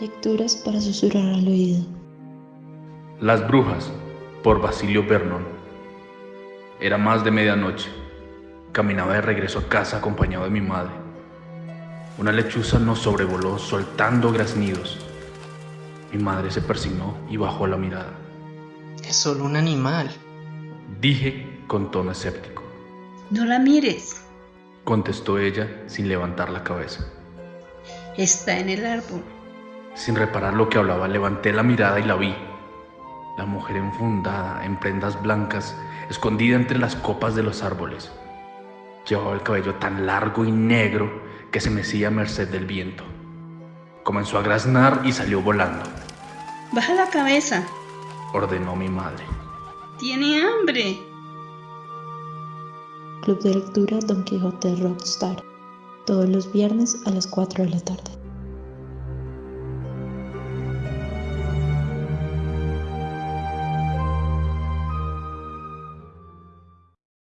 Lecturas para susurrar al oído. Las brujas, por Basilio Vernon. Era más de medianoche. Caminaba de regreso a casa acompañado de mi madre. Una lechuza nos sobrevoló soltando graznidos. Mi madre se persignó y bajó la mirada. Es solo un animal. Dije con tono escéptico. No la mires. Contestó ella sin levantar la cabeza. Está en el árbol. Sin reparar lo que hablaba, levanté la mirada y la vi. La mujer enfundada en prendas blancas, escondida entre las copas de los árboles. Llevaba el cabello tan largo y negro que se mecía a merced del viento. Comenzó a graznar y salió volando. Baja la cabeza. Ordenó mi madre. Tiene hambre. Club de lectura Don Quijote Rockstar. Todos los viernes a las 4 de la tarde.